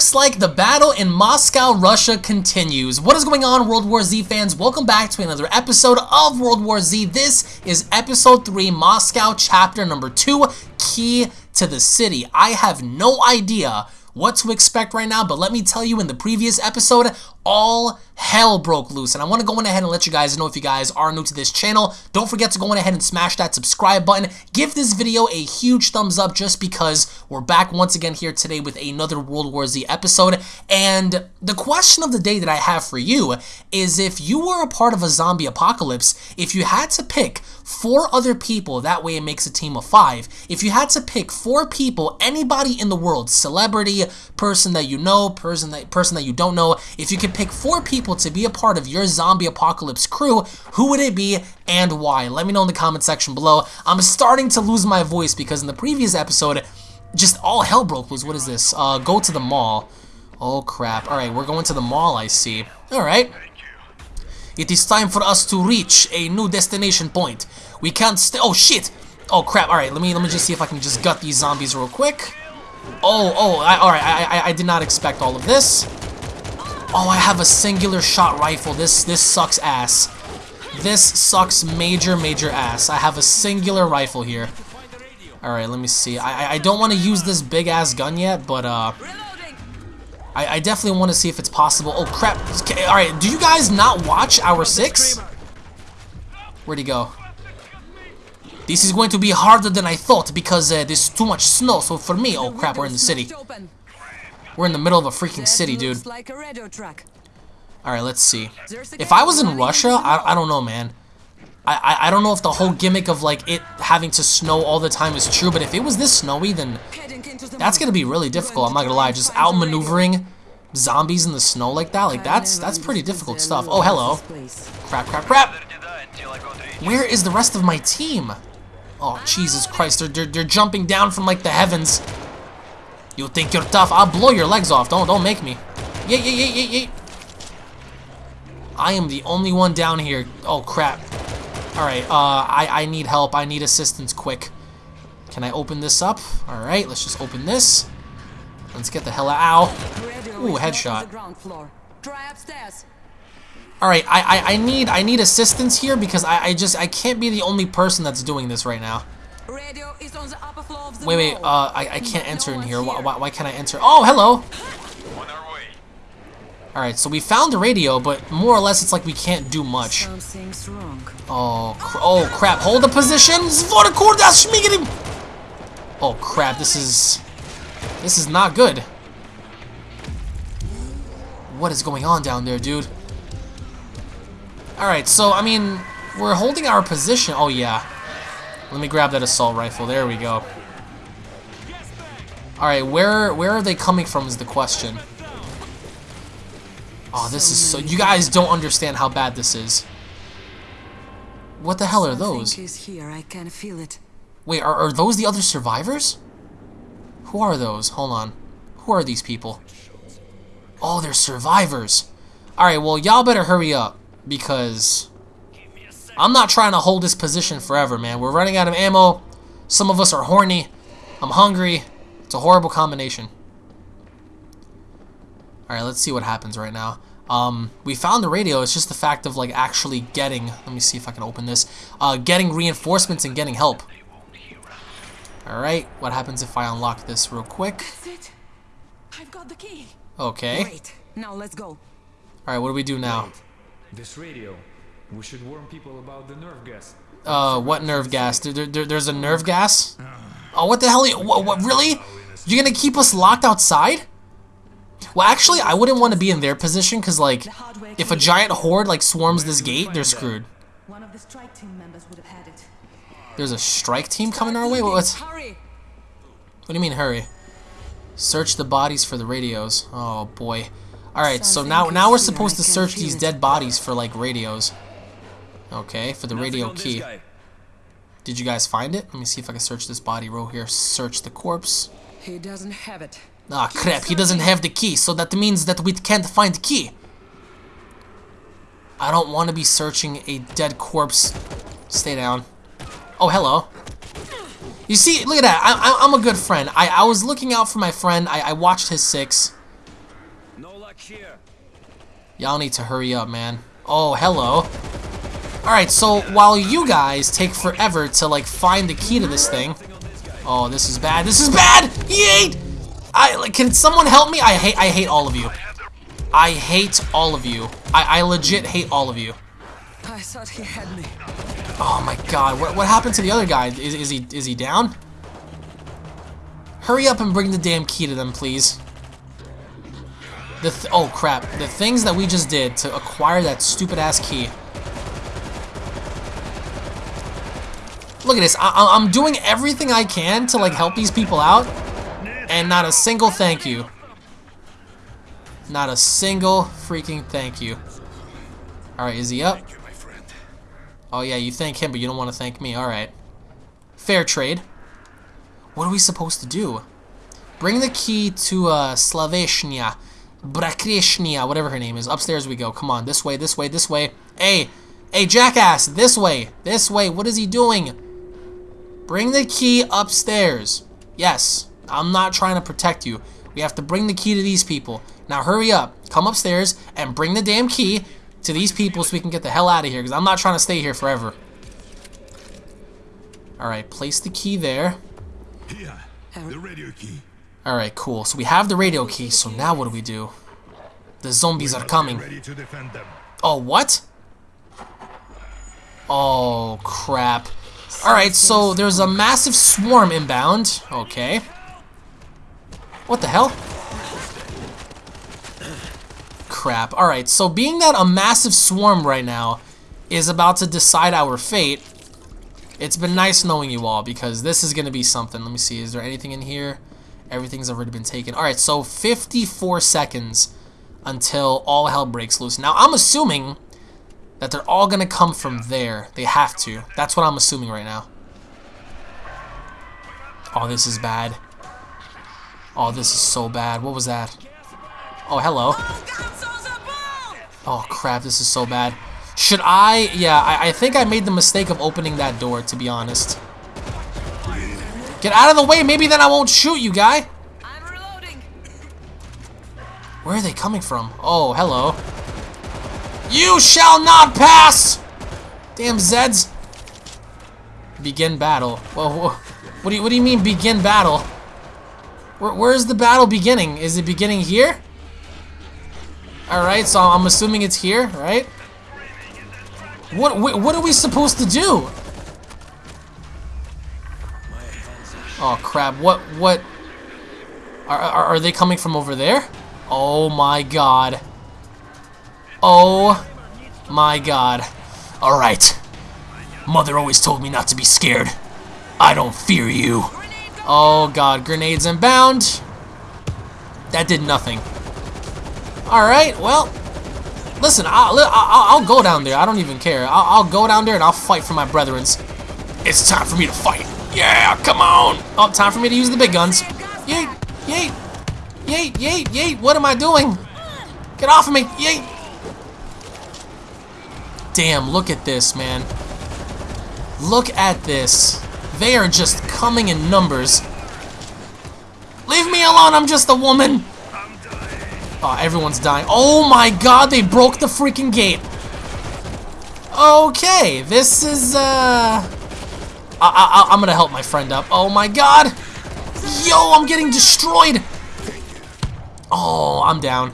looks like the battle in Moscow, Russia continues. What is going on, World War Z fans? Welcome back to another episode of World War Z. This is episode 3, Moscow, chapter number 2, Key to the City. I have no idea what to expect right now, but let me tell you in the previous episode, all hell broke loose. And I want to go on ahead and let you guys know if you guys are new to this channel, don't forget to go on ahead and smash that subscribe button. Give this video a huge thumbs up just because we're back once again here today with another World War Z episode. And the question of the day that I have for you is if you were a part of a zombie apocalypse, if you had to pick four other people, that way it makes a team of five. If you had to pick four people, anybody in the world, celebrity, person that you know, person that person that you don't know, if you could pick four people to be a part of your zombie apocalypse crew, who would it be and why? Let me know in the comment section below. I'm starting to lose my voice because in the previous episode, just all hell broke loose. What is this? Uh, go to the mall. Oh crap. Alright, we're going to the mall, I see. Alright. It is time for us to reach a new destination point. We can't stay- oh shit! Oh crap, alright, let me let me just see if I can just gut these zombies real quick. Oh, oh, alright, I, I, I did not expect all of this. Oh, I have a singular shot rifle. This this sucks ass. This sucks major, major ass. I have a singular rifle here. Alright, let me see. I, I don't want to use this big-ass gun yet, but, uh... I, I definitely want to see if it's possible. Oh, crap. Alright, do you guys not watch Hour 6? Where'd he go? This is going to be harder than I thought because uh, there's too much snow. So for me, oh crap, we're in the city. We're in the middle of a freaking city, dude. Alright, let's see. If I was in Russia, I, I don't know, man. I, I, I don't know if the whole gimmick of like it having to snow all the time is true, but if it was this snowy, then that's gonna be really difficult. I'm not gonna lie, just outmaneuvering zombies in the snow like that, like that's that's pretty difficult stuff. Oh, hello. Crap, crap, crap. Where is the rest of my team? Oh, Jesus Christ, they're, they're, they're jumping down from like the heavens. You think you're tough? I'll blow your legs off. Don't don't make me. Yeah, yeah, yeah, yeah, yeah. I am the only one down here. Oh crap. Alright, uh, I, I need help. I need assistance quick. Can I open this up? Alright, let's just open this. Let's get the hell out. Ow. Ooh, headshot. Alright, I, I, I need I need assistance here because I, I just I can't be the only person that's doing this right now. Wait, wait, uh, I, I can't enter in here. Why, why, why can't I enter? Oh, hello! Alright, so we found the radio, but more or less it's like we can't do much. Oh, cr oh crap, hold the position! Oh crap, this is... This is not good. What is going on down there, dude? Alright, so, I mean, we're holding our position. Oh, yeah. Let me grab that assault rifle. There we go. Alright, where where are they coming from is the question. Oh, this is so... You guys don't understand how bad this is. What the hell are those? Wait, are, are those the other survivors? Who are those? Hold on. Who are these people? Oh, they're survivors. Alright, well, y'all better hurry up. Because... I'm not trying to hold this position forever, man. We're running out of ammo. Some of us are horny. I'm hungry. It's a horrible combination. Alright, let's see what happens right now. Um, we found the radio. It's just the fact of, like, actually getting... Let me see if I can open this. Uh, getting reinforcements and getting help. Alright, what happens if I unlock this real quick? That's it. I've got the key. Okay. Wait, now let's go. Alright, what do we do now? Wait. This radio. We should warn people about the nerve gas. Uh, what nerve gas? There, there, there's a nerve gas? Oh, what the hell? You, what, what, really? You're gonna keep us locked outside? Well, actually, I wouldn't want to be in their position, because, like, if a giant horde, like, swarms this gate, they're screwed. One of the strike team members would have had it. There's a strike team coming our way? What, what's, what do you mean, hurry? Search the bodies for the radios. Oh, boy. Alright, so now, now we're supposed to search these dead bodies for, like, radios. Okay, for the radio key. Did you guys find it? Let me see if I can search this body row here. Search the corpse. He doesn't have it. Ah, crap, he doesn't have the key, so that means that we can't find the key. I don't want to be searching a dead corpse. Stay down. Oh, hello. You see, look at that. I, I, am a good friend. I, I was looking out for my friend. I, I watched his six. Back here. Y'all need to hurry up, man. Oh, hello. Alright, so while you guys take forever to, like, find the key to this thing. Oh, this is bad. This is bad! Yeet! I, like, can someone help me? I hate, I hate all of you. I hate all of you. I, I legit hate all of you. I thought he had me. Oh my god, what, what happened to the other guy? Is, is he is he down? Hurry up and bring the damn key to them, please. The th oh crap, the things that we just did to acquire that stupid ass key. Look at this, I, I'm doing everything I can to like help these people out, and not a single thank you. Not a single freaking thank you. Alright, is he up? Oh yeah, you thank him, but you don't want to thank me. Alright. Fair trade. What are we supposed to do? Bring the key to uh, Slaveshnia. Whatever her name is. Upstairs we go. Come on, this way, this way, this way. Hey, hey, jackass, this way, this way. What is he doing? Bring the key upstairs. Yes, I'm not trying to protect you. We have to bring the key to these people. Now hurry up. Come upstairs and bring the damn key to these people so we can get the hell out of here because I'm not trying to stay here forever. Alright, place the key there. Here, the radio key. Alright, cool. So we have the radio key, so now what do we do? The zombies are coming. Ready to defend them. Oh, what? Oh, crap. Alright, so there's a massive swarm inbound. Okay. What the hell? Crap. Alright, so being that a massive swarm right now is about to decide our fate, it's been nice knowing you all because this is going to be something. Let me see. Is there anything in here? Everything's already been taken. Alright, so 54 seconds until all hell breaks loose. Now, I'm assuming that they're all going to come from there. They have to. That's what I'm assuming right now. Oh, this is bad. Oh, this is so bad. What was that? Oh, hello. Oh, crap. This is so bad. Should I? Yeah, I, I think I made the mistake of opening that door, to be honest. Get out of the way. Maybe then I won't shoot you, guy. I'm reloading. Where are they coming from? Oh, hello. You shall not pass! Damn Zeds. Begin battle. Well, wh- what do you, what do you mean begin battle? Where, where's the battle beginning? Is it beginning here? Alright, so I'm assuming it's here, right? What, wh- what are we supposed to do? Oh crap, what, what? Are, are, are they coming from over there? Oh my god. Oh my god. Alright. Mother always told me not to be scared. I don't fear you. Oh god, grenades inbound. That did nothing. Alright, well. Listen, I'll, I'll, I'll go down there. I don't even care. I'll, I'll go down there and I'll fight for my brethrens. It's time for me to fight. Yeah, come on. Oh, time for me to use the big guns. Yeet, yeet, yeet, yeet, yeet. What am I doing? Get off of me. Yeet. Damn, look at this, man. Look at this. They are just coming in numbers. Leave me alone, I'm just a woman. Oh, everyone's dying. Oh my god, they broke the freaking gate. Okay, this is, uh... I, I, I'm gonna help my friend up. Oh my god! Yo, I'm getting destroyed! Oh, I'm down.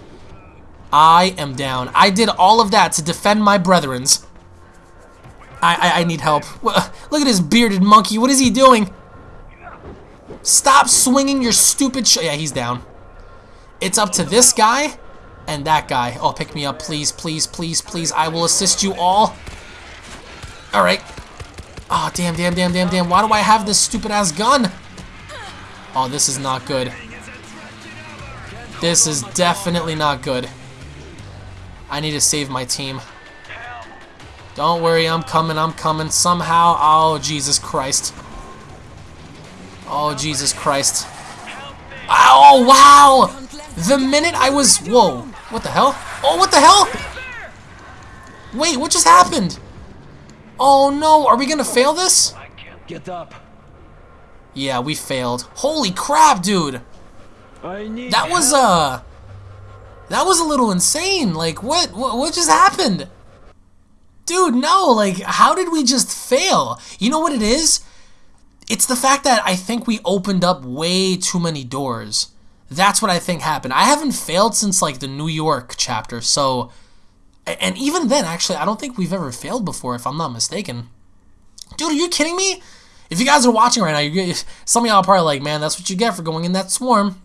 I am down. I did all of that to defend my brethrens. I, I, I need help. Look at this bearded monkey. What is he doing? Stop swinging your stupid Yeah, he's down. It's up to this guy and that guy. Oh, pick me up, please, please, please, please. I will assist you all. All right. Oh, damn, damn, damn, damn, damn. Why do I have this stupid-ass gun? Oh, this is not good. This is definitely not good. I need to save my team. Don't worry, I'm coming, I'm coming. Somehow, oh, Jesus Christ. Oh, Jesus Christ. Oh, wow! The minute I was... Whoa. What the hell? Oh, what the hell? Wait, what just happened? Oh, no. Are we gonna fail this? Get up. Yeah, we failed. Holy crap, dude. I need That was, uh... That was a little insane. Like, what, what, what just happened? Dude, no, like, how did we just fail? You know what it is? It's the fact that I think we opened up way too many doors. That's what I think happened. I haven't failed since, like, the New York chapter, so... And even then, actually, I don't think we've ever failed before, if I'm not mistaken. Dude, are you kidding me? If you guys are watching right now, you some of y'all are probably like, man, that's what you get for going in that swarm.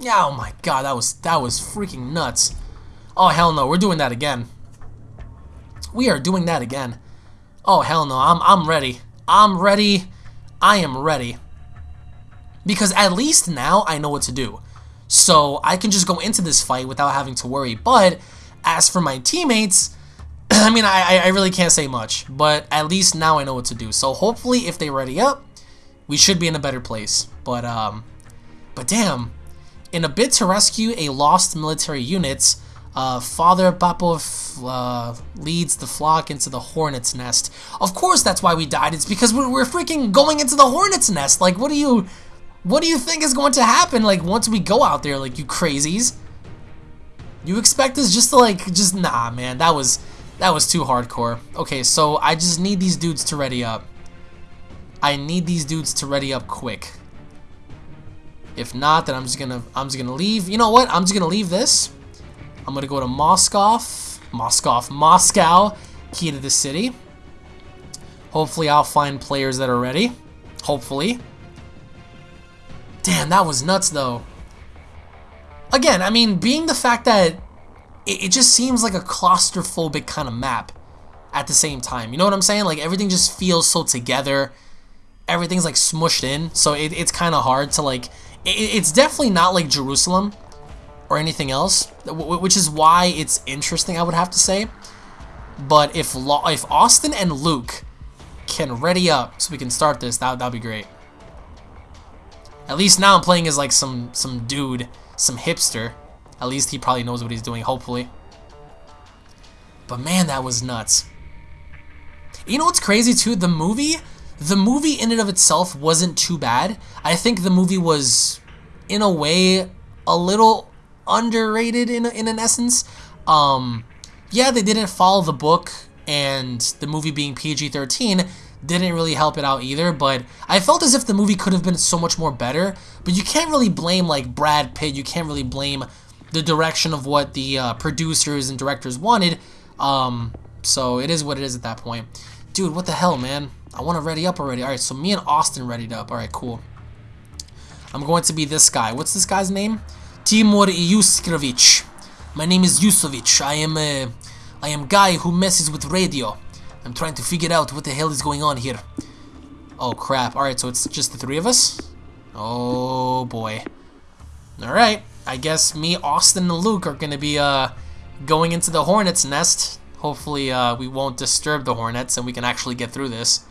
Yeah, oh my god, that was that was freaking nuts. Oh hell no, we're doing that again. We are doing that again. Oh hell no, I'm I'm ready. I'm ready. I am ready. Because at least now I know what to do. So I can just go into this fight without having to worry. But as for my teammates, I mean, I, I really can't say much. But at least now I know what to do. So hopefully if they ready up, we should be in a better place. But, um, but damn, in a bid to rescue a lost military unit, uh, Father Papov uh, leads the flock into the hornet's nest. Of course that's why we died. It's because we're, we're freaking going into the hornet's nest. Like, what do you... What do you think is going to happen, like, once we go out there, like, you crazies? You expect us just to, like, just... Nah, man, that was... That was too hardcore. Okay, so I just need these dudes to ready up. I need these dudes to ready up quick. If not, then I'm just gonna I'm just gonna leave. You know what? I'm just gonna leave this. I'm gonna go to Moscow, Moscow, Moscow, key to the city. Hopefully, I'll find players that are ready. Hopefully. Damn, that was nuts though. Again, I mean, being the fact that it, it just seems like a claustrophobic kind of map at the same time. You know what I'm saying? Like everything just feels so together. Everything's like smushed in, so it, it's kind of hard to like it's definitely not like Jerusalem or anything else, which is why it's interesting, I would have to say. But if if Austin and Luke can ready up so we can start this, that that'd be great. At least now I'm playing as like some some dude, some hipster. At least he probably knows what he's doing, hopefully. But man, that was nuts. You know what's crazy too? The movie the movie in and of itself wasn't too bad. I think the movie was, in a way, a little underrated in, in an essence. Um, yeah, they didn't follow the book, and the movie being PG-13 didn't really help it out either, but I felt as if the movie could have been so much more better, but you can't really blame, like, Brad Pitt, you can't really blame the direction of what the uh, producers and directors wanted, um, so it is what it is at that point. Dude, what the hell, man? I want to ready up already. Alright, so me and Austin readied up. Alright, cool. I'm going to be this guy. What's this guy's name? Timur Yuskrovich. My name is Yusovich. I am a, I am guy who messes with radio. I'm trying to figure out what the hell is going on here. Oh crap. Alright, so it's just the three of us? Oh boy. Alright. I guess me, Austin, and Luke are gonna be uh going into the hornet's nest. Hopefully uh, we won't disturb the hornets and we can actually get through this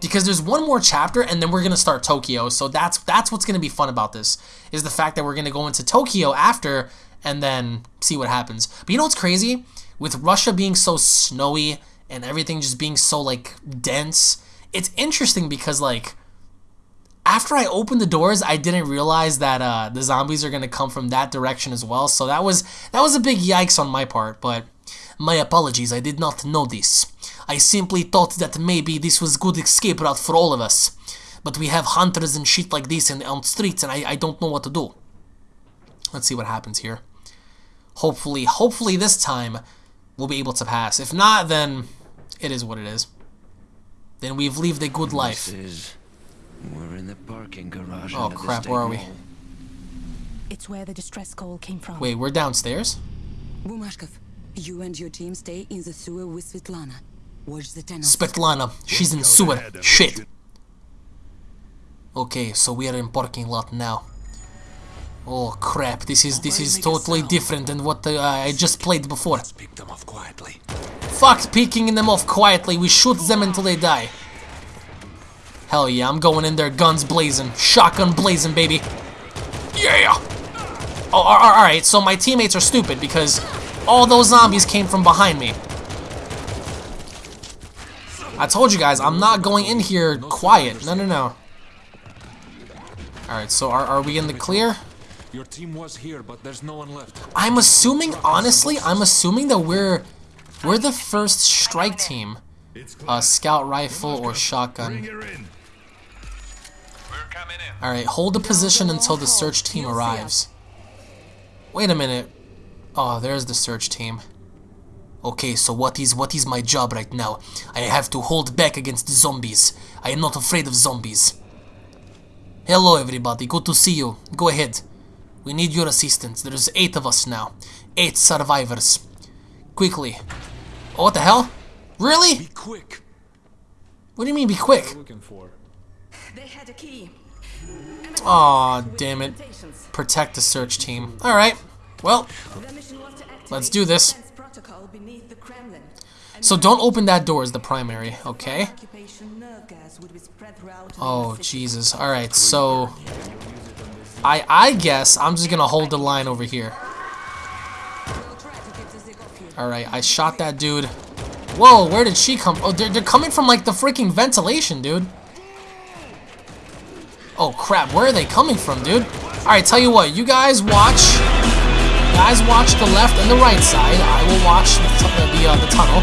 because there's one more chapter and then we're gonna start Tokyo. So that's that's what's gonna be fun about this is the fact that we're gonna go into Tokyo after and then see what happens. But you know what's crazy? With Russia being so snowy and everything just being so like dense, it's interesting because like after I opened the doors, I didn't realize that uh, the zombies are gonna come from that direction as well. So that was that was a big yikes on my part. But my apologies, I did not know this. I simply thought that maybe this was good escape route for all of us. But we have hunters and shit like this in, on streets and I, I don't know what to do. Let's see what happens here. Hopefully, hopefully this time we'll be able to pass. If not, then it is what it is. Then we've lived a good life. Is, we're in the parking garage. Oh crap, where are we? It's where the distress call came from. Wait, we're downstairs? Bumashkov, you and your team stay in the sewer with Svetlana. Watch the tunnel. Svetlana, she's in sewer. Shit. Okay, so we are in parking lot now. Oh crap! This is this is totally different than what uh, I just played before. Let's pick them off quietly. Fuck picking them off quietly. We shoot them until they die. Hell yeah! I'm going in there, guns blazing, shotgun blazing, baby. Yeah. Oh, all right. So my teammates are stupid because all those zombies came from behind me. I told you guys, I'm not going in here quiet. No, no, no. Alright, so are, are we in the clear? Your team was here, but there's no one left. I'm assuming, honestly, I'm assuming that we're we're the first strike team. Uh, scout rifle or shotgun. Alright, hold the position until the search team arrives. Wait a minute. Oh, there's the search team. Okay, so what is what is my job right now? I have to hold back against the zombies. I am not afraid of zombies. Hello everybody, good to see you. Go ahead. We need your assistance. There's eight of us now. Eight survivors. Quickly. Oh, what the hell? Really? Be quick. What do you mean be quick? Looking for. They had a key. Aw, damn it. Protect the search team. Alright. Well, The mission was to activate Let's do this. Beneath the Kremlin. so don't open that door is the primary, okay? Occupation nerve gas would be spread throughout the Oh. Jesus. Alright, so... I I guess I'm just gonna hold the line over here. We'll try to get the Zig off you. Alright, I shot that dude. Whoa, where did she come? Oh, they're, they're coming from, like, the freaking ventilation, dude. Oh, crap. Where are they coming from, dude? Alright, tell you what. You guys watch. Guys watch the left and the right side. I will watch the, the, uh, the tunnel.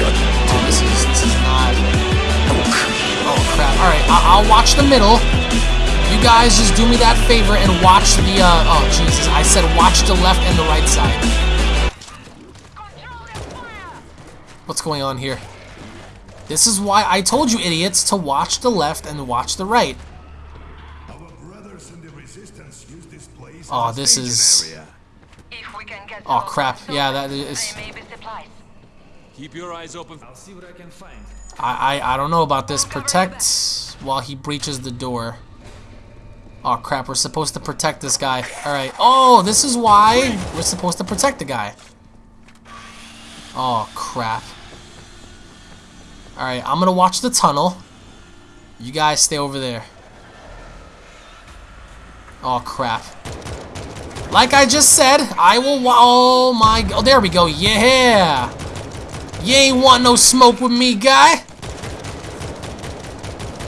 Oh, this is, this is not... Oh, crap. Alright, I'll watch the middle. You guys just do me that favor and watch the, uh, oh, Jesus. I said watch the left and the right side. What's going on here? This is why I told you idiots to watch the left and watch the right. Oh, as this is- If we can get Oh, crap. soldiers, Yeah, that is- There may be supplies. Keep your eyes open. I'll see what I can find. I, I, I don't know about this. Protect while he breaches the door. Oh, crap. We're supposed to protect this guy. Alright. Oh, this is why we're supposed to protect the guy. Oh, crap. Alright, I'm gonna watch the tunnel. You guys stay over there. Oh, crap. Like I just said, I will wa- Oh, my... Oh, there we go. Yeah! You ain't want no smoke with me, guy.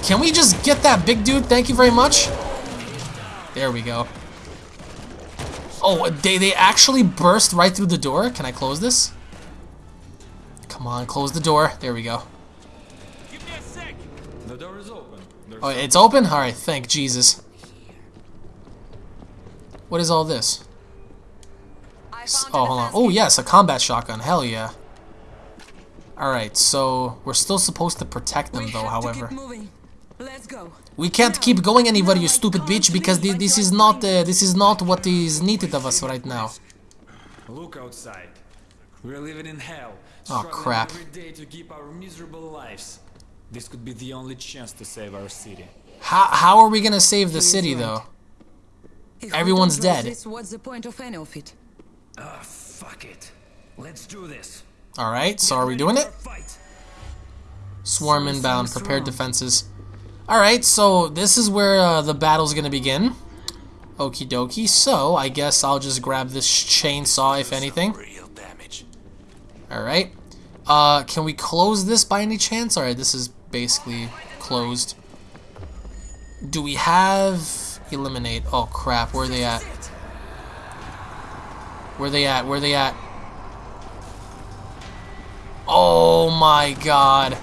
Can we just get that big dude? Thank you very much. There we go. Oh, they, they actually burst right through the door. Can I close this? Come on, close the door. There we go. Give me a sec. The door is open. There's Oh, it's open? Alright, thank Jesus. What is all this? I S- found Oh, hold on. Oh, yes, a combat shotgun. Hell yeah. Alright, so we're still supposed to protect them, We though, however. Let's go. We can't keep going anywhere, you I stupid bitch, because thi- this is not uh, this is not what is needed of us right now. Look outside. We're living in hell. Oh, crap. Every day to keep our miserable lives. This could be the only chance to save our city. How how are we gonna save the city though? If Everyone's dead. This, what's the point of any of it? Ah, fuck it. Let's do this. All right, so are we doing it? Fight. Swarm Something's inbound, prepared wrong. defenses. All right, so this is where uh, the battle's gonna begin. Okie dokie. So I guess I'll just grab this chainsaw, if anything. Real damage. All right. Uh, can we close this by any chance? All right, this is basically closed. Do we have eliminate? Oh crap! Where are they at? Where are they at? Where are they at? Oh my god!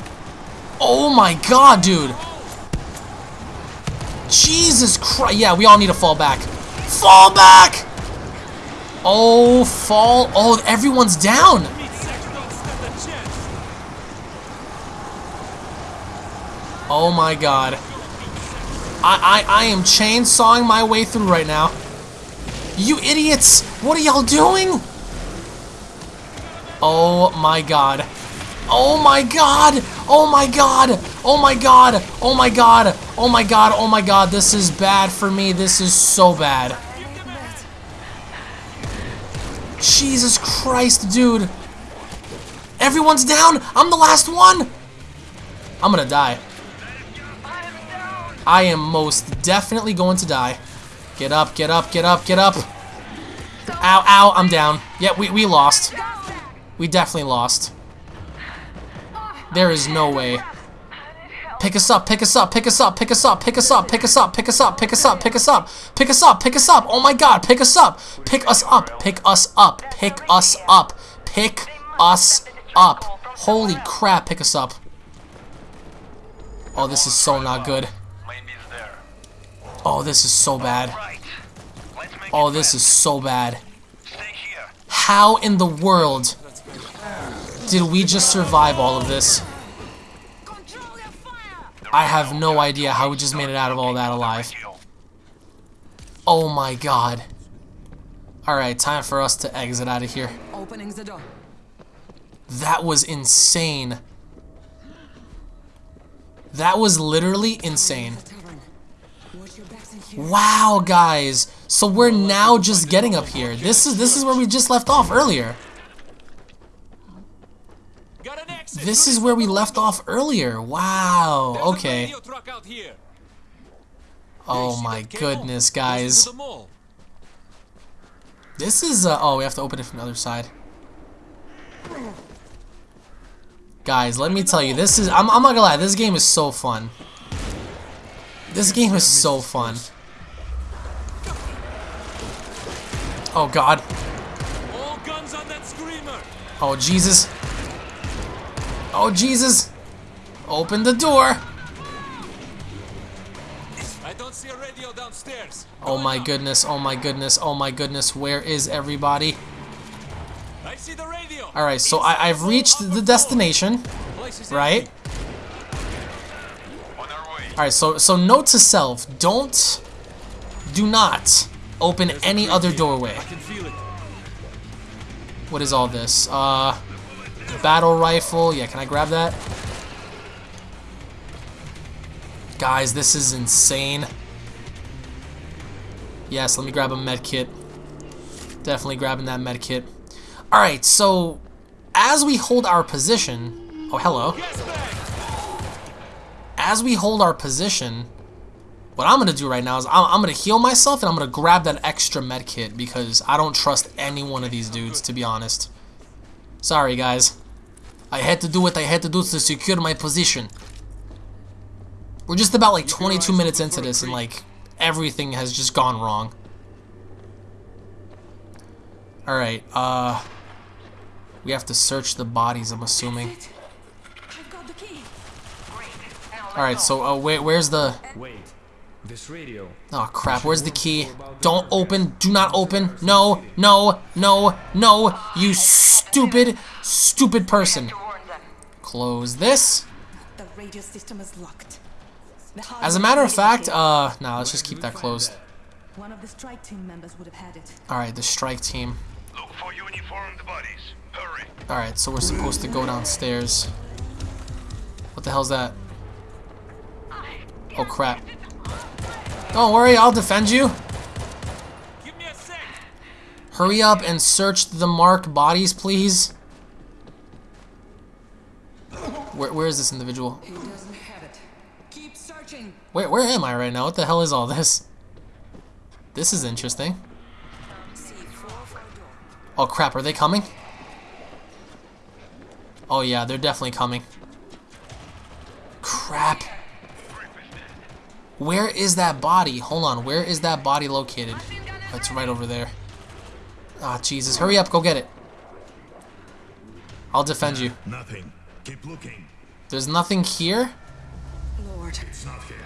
Oh my god, dude! Jesus Christ! Yeah, we all need to fall back. Fall back! Oh, fall! Oh, everyone's down. Oh my god. I, I, I am chainsawing my way through right now. You idiots! What are y'all doing? Oh my god. Oh my god! Oh my god! Oh my god! Oh my god! Oh my god! Oh my god! This is bad for me. This is so bad. Jesus Christ, dude. Everyone's down! I'm the last one! I'm gonna die. I am most definitely going to die. Get up, get up, get up, get up. Ow, ow, I'm down. Yeah, we, we lost. We definitely lost. There is no way. Pick us up, pick us up, pick us up, pick us up, pick us up, pick us up, pick us up, pick us up, pick us up, pick us up, pick us up. Oh my god, pick us up. Pick us up, pick us up, pick us up, pick us up. Holy crap, pick us up. Oh, this is so not good. Oh, this is so bad. Oh, this is so bad. How in the world did we just survive all of this? I have no idea how we just made it out of all that alive. Oh my god. Alright, time for us to exit out of here. Opening the door. That was insane. That was literally insane. Tavern. Watch your backs in here. Wow, guys. So we're now just getting up here. This is this is where we just left off earlier. This is where we left off earlier. Wow. Okay. Oh my goodness, guys. This is uh oh, we have to open it from the other side. Guys, let me tell you, this is I'm I'm not gonna lie, this game is so fun. This game is so fun. Oh god. All guns on that screamer. Oh Jesus. Oh Jesus. Open the door. I don't see a radio downstairs. Oh my goodness. Oh my goodness. Oh my goodness. Where is everybody? I see the radio. All right, so I I've reached the destination, right? Empty. All right, so so note to self: don't, do not open any other doorway. I can feel it. What is all this? Uh, battle rifle. Yeah, can I grab that? Guys, this is insane. Yes, let me grab a med kit. Definitely grabbing that med kit. All right, so as we hold our position. Oh, hello. Gas bag. as we hold our position, what I'm gonna do right now is I'm, I'm gonna heal myself and I'm gonna grab that extra med kit because I don't trust any one of these dudes, to be honest. Sorry, guys. I had to do what I had to do to secure my position. We're just about like 22 minutes into this and like everything has just gone wrong. Alright, uh... We have to search the bodies, I'm assuming. I've got the key. Alright, so uh, where, where's the... Wait, this radio. Oh crap, where's the key? Don't open, do not open. No, no, no, no, you stupid, stupid person. Close this. The radio system is locked. As a matter of fact, uh, nah, let's just keep that closed. one of the strike team members would have had it. Alright, the strike team. Look for uniformed bodies. Hurry. Alright, so we're supposed to go downstairs. What the hell's that? Oh crap. Don't worry, I'll defend you. Give me a sec. Hurry up and search the marked bodies, please. Where, where is this individual? He doesn't have it. Keep searching. Where, where am I right now? What the hell is all this? This is interesting. Oh crap, are they coming? Oh yeah, they're definitely coming. Crap. Where is that body? Hold on, where is that body located? That's right over there. Ah, Jesus. Hurry up, go get it. I'll defend you. Nothing. Keep looking. There's nothing here? Lord. It's not here.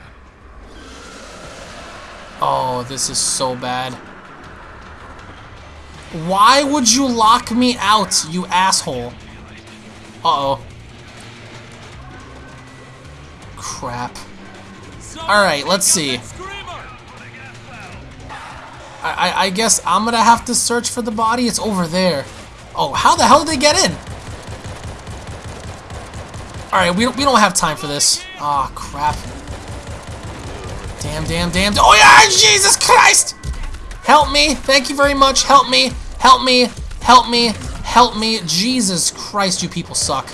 Oh, this is so bad. Why would you lock me out, you asshole? Uh-oh. Crap. Alright, let's see. I, I, guess I'm gonna have to search for the body. It's over there. Oh, how the hell did they get in? Alright, we, we don't have time for this. Ah, crap. Damn, damn, damn. Oh, yeah, Jesus Christ! Help me. Thank you very much. Help me. Help me. Help me. Help me. Jesus Christ, you people suck.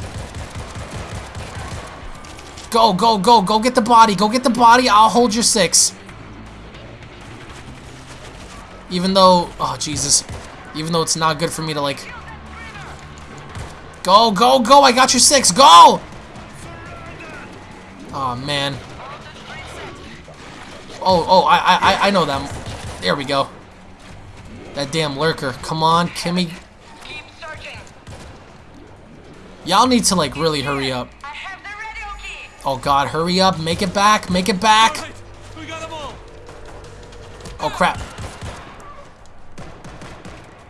Go, go, go. Go get the body. Go get the body. I'll hold your six. Even though, oh Jesus, even though it's not good for me to like, go, go, go, I got your six, go! Oh man. Oh, oh, I, I, I know them. There we go. That damn lurker. Come on, Kimmy. Y'all need to like really hurry up. Oh god, hurry up. Make it back. Make it back. We got them all. Oh crap.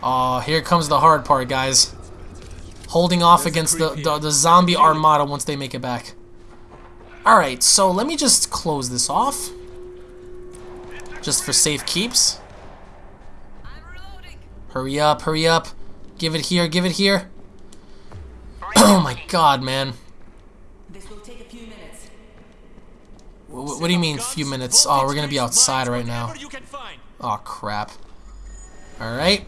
Oh, here comes the hard part, guys. Holding off against the, the, the zombie armada once they make it back. Alright, so let me just close this off. Just for safe keeps. Hurry up, hurry up. Give it here, give it here. Oh my god, man. This will take a few minutes. Wh- What, do you mean, few minutes? Oh, we're gonna be outside right now. Whatever you can find. Oh, crap. Alright.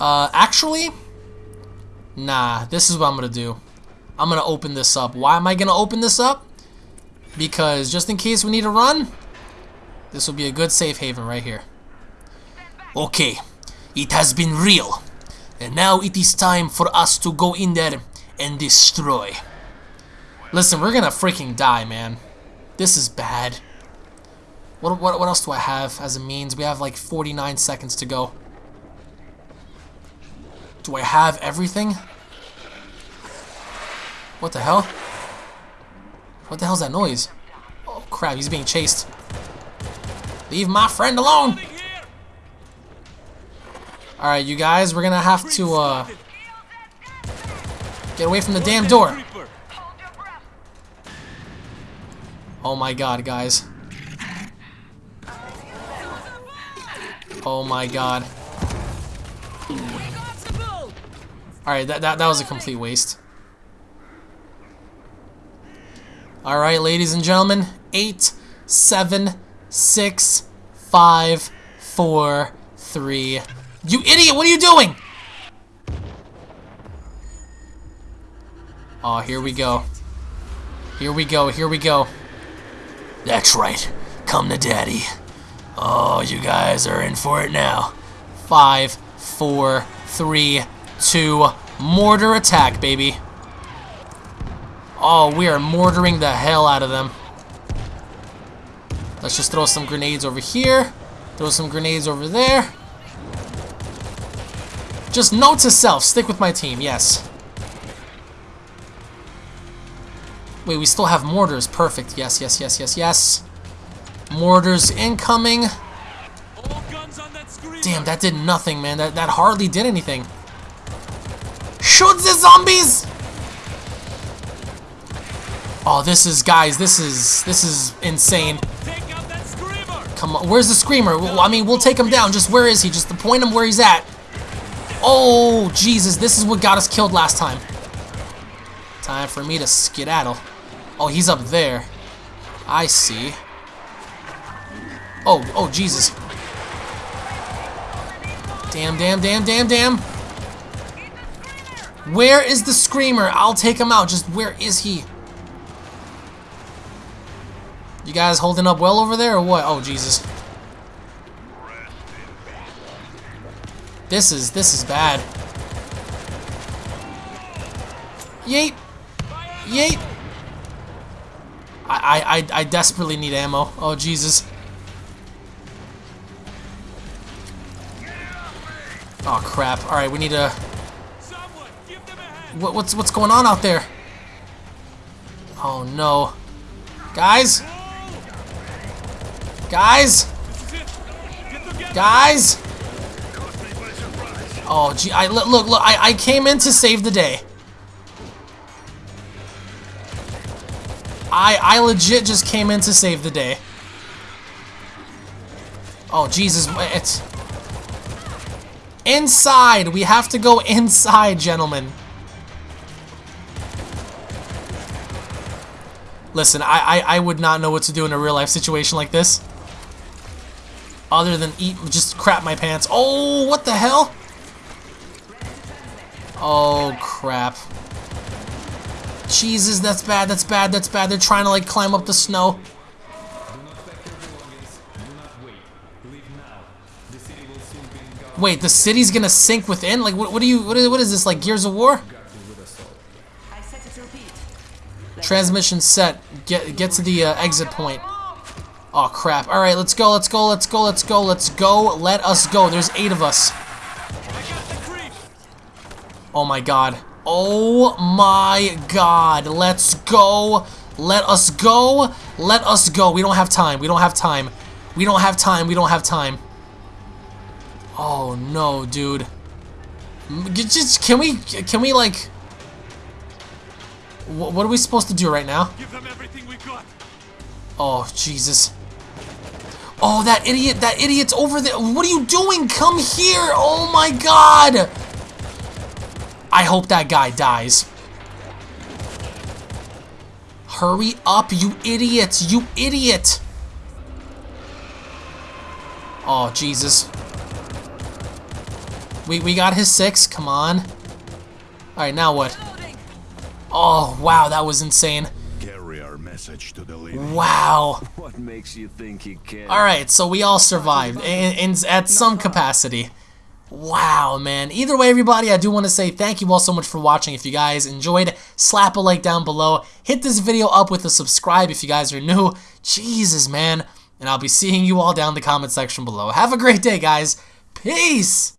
Uh, actually, nah, this is what I'm gonna do. I'm gonna open this up. Why am I gonna open this up? Because just in case we need to run, this will be a good safe haven right here. Okay, it has been real. And now it is time for us to go in there and destroy. Listen, we're gonna freaking die, man. This is bad. What, what, what else do I have as a means? We have like 49 seconds to go. Do I have everything? What the hell? What the hell's that noise? Oh crap, he's being chased. Leave my friend alone! Alright, you guys, we're gonna have to, uh, get away from the damn door. Reaper. Hold your breath. Oh my god, guys. Oh my god. Alright, that, that, that was a complete waste. Alright, ladies and gentlemen. Eight, seven, six, five, four, three. You idiot, what are you doing? Oh, here we go. Here we go, here we go. That's right. Come to daddy. Oh, you guys are in for it now. Five, four, three, two, mortar attack, baby. Oh, we are mortaring the hell out of them. Let's just throw some grenades over here. Throw some grenades over there. Just note to self, stick with my team, yes. Wait, we still have mortars. Perfect. Yes, yes, yes, yes, yes. Mortars incoming. Damn, that did nothing, man. That, that hardly did anything. Shoot the zombies! Oh, this is, guys, this is, this is insane. Come on, where's the screamer? Well, I mean, we'll take him down. Just where is he? Just point him where he's at. Oh, Jesus, this is what got us killed last time. Time for me to skedaddle. Oh, he's up there. I see. Oh, oh, Jesus. Damn, damn, damn, damn, damn. Where is the screamer? I'll take him out. Just where is he? You guys holding up well over there or what? Oh, Jesus. This is, this is bad. Yeet. Yeet. I, I, I, desperately need ammo. Oh, Jesus. Oh, crap. Alright, we need a. What, what's, what's going on out there? Oh, no. Guys? Guys? Guys? Oh, gee, I look, look, look, I, I came in to save the day. I, I legit just came in to save the day. Oh, Jesus, it's... Inside! We have to go inside, gentlemen. Listen, I, I, I would not know what to do in a real life situation like this. Other than eat, just crap my pants. Oh, what the hell? Oh, crap. Jesus, that's bad, that's bad, that's bad. They're trying to, like, climb up the snow. Wait, the city's gonna sink within? Like, what, what do you, what is, what is this, like Gears of War? Transmission set. get get to the uh, exit point. Oh crap! All right, let's go. Let's go. Let's go. Let's go. Let's go. Let us go. There's eight of us. Oh my god. Oh my god. Let's go. Let us go. Let us go. We don't have time. We don't have time. We don't have time. We don't have time. Oh no, dude. Just can we can we like wh- what are we supposed to do right now? Give them everything we got. Oh, Jesus. Oh, that idiot, that idiot's over there. What are you doing? Come here. Oh my god. I hope that guy dies. Hurry up, you idiot. You idiot. Oh, Jesus. We, we got his six. Come on. Alright, now what? Oh, wow, that was insane. Message to the. Wow. What makes you think he can? Alright, so we all survived in, in, at some capacity. Wow, man. Either way, everybody, I do want to say thank you all so much for watching. If you guys enjoyed, slap a like down below. Hit this video up with a subscribe if you guys are new. Jesus, man. And I'll be seeing you all down in the comment section below. Have a great day, guys. Peace!